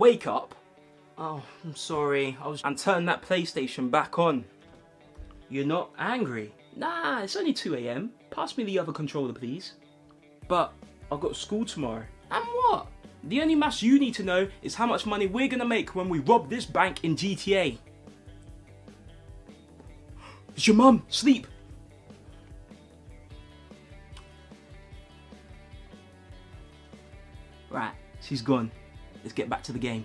Wake up. Oh, I'm sorry. I was and turn that PlayStation back on. You're not angry? Nah, it's only 2 a.m. Pass me the other controller, please. But I've got school tomorrow. And what? The only maths you need to know is how much money we're gonna make when we rob this bank in GTA. It's your mum. Sleep. Right, she's gone. Let's get back to the game.